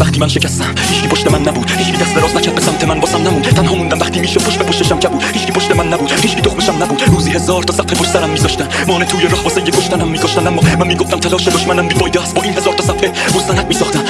وقتی من شکستم هیچکی پشت من نبود. هیچکی دست دراز نکرد به سمت من واسم نمون تنها موندم وقتی میشه پشت به پشتشم کبود. هیچکی پشت من نبود. هیچکی تخمشم نبود. روزی هزار تا صفحه پشت سرم میذاشتن. مانه توی راه واسه یه کشتنم میکشتن اما من می‌گفتم تلاش دشمنم بیفایده است. با این هزار تا صفحه مستند میساختم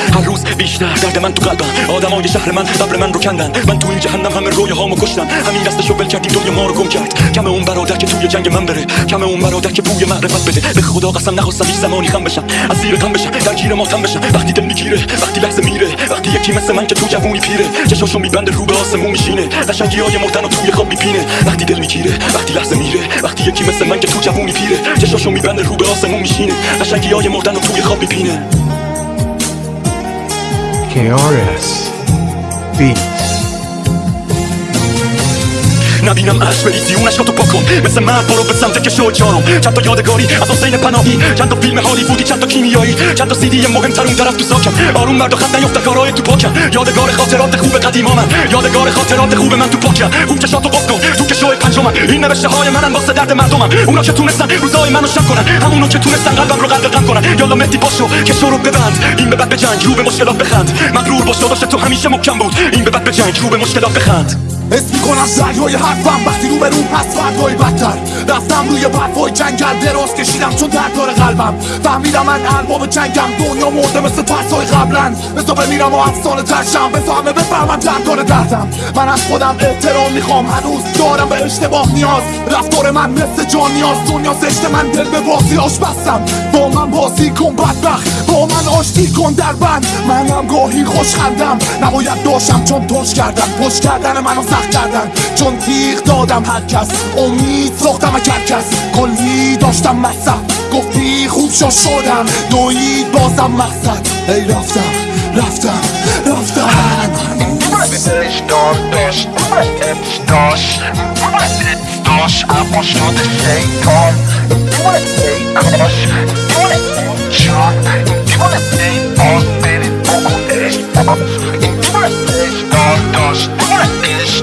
بیشتر درد من تو قلبم. آدمای شهر من قبل من رو کندن. من تو این جهنم همه روی هامو کشتم. همین دستشو ول کردیم دنیا ما رو گم کرد. کم اون برادر که توی جنگ من بره. کم اون برادر که بوی معرفت بده. به خدا قسم نخواستم هیچ زمانی خم بشم. از زیر غم بشم درگیر ماتم بشم. وقتی دل می‌گیره وقتی لحظه میره. وقتی یکی مثل من که تو جوونی پیره. چشاشو میبنده رو به آسمون میشینه. قشنگی های مردن و توی خواب میپینه. وقتی دل می‌گیره وقتی لحظه میره. وقتی یکی مثل من که تو جوونی پیره. چشاشو میبنده رو به آسمون میشینه. قشنگی های مردن و توی خواب میپینه. KRS Beats نبینم اش بریزی اون تو پاکن مثل من برو به سمت که شو چارم چند تا یادگاری از حسین پناهی چند تا فیلم هالیوودی چند تا کیمیایی چند تا سیدی مهمتر اون طرف تو ساکم آروم مرد و خط نیفته کارهای تو پاکم یادگار خاطرات خوب قدیما من یادگار خاطرات خوب من تو پاکم خوب چشاتو قفل کن تو که شو پنجمم این نوشته های منن واسه درد مردمم اونا که تونستن روزای منو شب کنن همونا که تونستن قلبم رو غم کنن یالا مهدی پاشو که شو رو ببند این به بعد بجنگ رو به مشکلات بخند مغرور باش داداش تو همیشه محکم بود این به بعد بجنگ رو به مشکلات بخند حس می‌کنم سرهای حرفم وقتی رو به رو پس فردهای روی برفای جنگل دراز کشیدم چون درد داره قلبم. فهمیدم من ارباب جنگم. دنیا مرده مثل ترسای قبلا بسا بمیرم و افسانه ترشم. همه بفهمم درد داره دردم من از خودم احترام می‌خوام. هنوز دارم به اشتباه نیاز. رفتار من مثل جان نیاز. دنیا زشت من دل به بازی آش بستم با من بازی کن بدبخت. با من آشتی کن در بند. منم گاهی خوش خندم. نباید داشتم چون توش کردم. پشت کردن منو سخت کردن. چون تیغ دادم هر کس. امید ساختم داشتم مصب گفتی خوب شو شدم. دوید بازم مقصد. ای رفتم رفتم رفتم. داشت دلش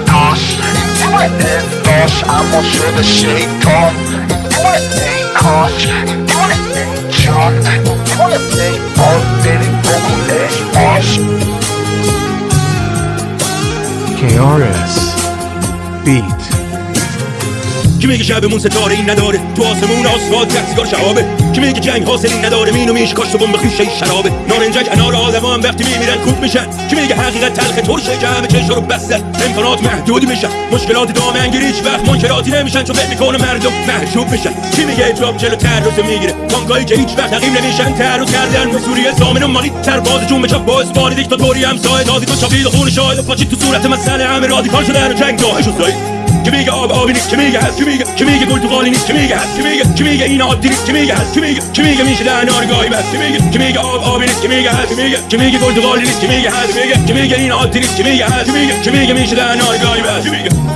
داشت اما شده شیطان ای کاش جان ای باز برید بکنش باش KRS Beat. کی میگه شبمون ستاره این نداره؟ تو آسمون آسفالت یک سیگار شهابه کی میگه جنگ حاصلی نداره؟ مینو میش کاشت بمب خوشه شرابه. نارنجک انار آدم هم وقتی میمیرن کوب میشن. کی میگه حقیقت تلخ ترشه جمع چش رو بسته؟ امکانات محدودی میشن. مشکلات دامنگیر هیچ وقت منکراتی نمیشن. چون فکر می‌کنه مردم محجوب میشن. کی میگه اجراب چلو تعرض می‌گیره؟ بانکایی که هیچ وقت تقیم نمیشن. تعرض کردن به سوریه زامن و مالی. تر باز جون بچا باز باری دیکتاتوری هم سایه دادی تو چاپید خون شاهد. و پاچید تو صورت مسئله. همه رادیکال شدن و جنگ داعش و کی میگه آب آبی نیست کی میگه هست کی میگه کی میگه پرتغالی نیست کی میگه هست کی میگه کی میگه این عادی نیست کی میگه هست کی میگه کی میگه میشه در نارگاهی بس کی میگه کی میگه آب آبی نیست کی میگه هست کی میگه کی میگه پرتغالی نیست کی میگه هست کی میگه کی میگه این عادی نیست کی میگه هست کی میگه کی میگه میشه در نارگاهی بس. کی میگه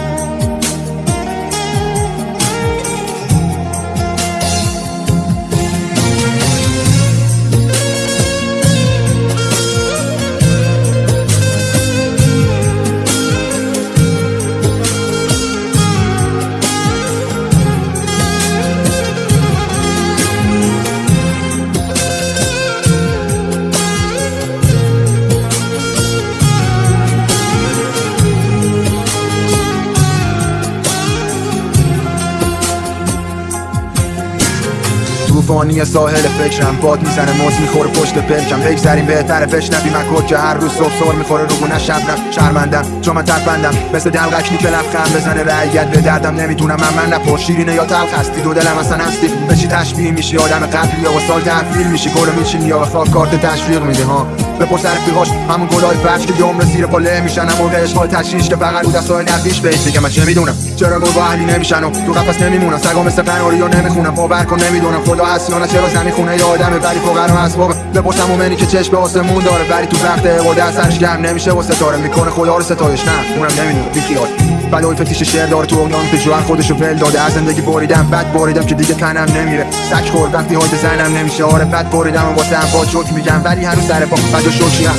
طوفانی ساحل فکرم. باد می‌زنه موز می‌خوره پشت پلکم. بگذریم بهتره بشنوی من که هر روز صبح سر می‌خوره رو گونه شبنم شرمندم چون من تربندم مثل دلغک که لبخند بزنه رعیت به دردم نمی‌دونم من من نپر شیرینه یا تلخ هستی. دو دلم اصلا هستی. به چی تشبیه میشی؟ آدم قبلی یا با سال تحویل میشی. کلو میچینی یا خاک کارت تشویق میدی ها. بپرس رفیقاش همون گلای فرش که یه عمر زیر پا له میشن موقع اشغال تشریش که فقط رو دستای نفیش بهش دیگه من چه می‌دونم چرا با اهلی نمیشن و تو قفس نمیمونن؟ سگا مثل قناری و نمی‌خونم باور کن نمی‌دونم. خدا هست یا نه چرا زمین خونه یه آدمه؟ ولی فقرا اسباب بپرسم مومنی که چشم به آسمون داره. ولی تو وقت عبادت سرش گرم نمیشه و ستاره می‌کنه. خدا رو ستایش. نه اونم نمی‌دونه بی بلای فتیش شعر داره تو اونان. که جوهر خودشو ول داده. از زندگی بریدم بد بریدم که دیگه تنم نمیره. سک خورد وقتی های زنم نمیشه. آره بد بریدم و واسه با میگم. ولی هنوز سر پا. بد و شوکی هم.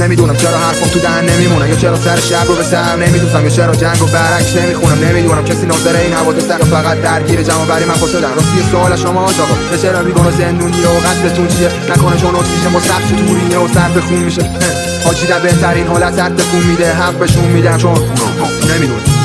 نمی‌دونم چرا حرفم تو دهن نمیمونه. یا چرا سر شب رو به سهم نمیدوزم. یا چرا جنگ و برعکس نمی‌خونم. نمی‌دونم. کسی ناظر این حوادث یا فقط درگیر جمع بری من شدن راستی سوال شما آقا به چرا میگن زندونی و قصدتون چیه؟ نکنه چون اکسیژن با سخت تو و سر خون میشه. حاجی بهترین حالت تکون میده حق بهشون میدم چون نمیدون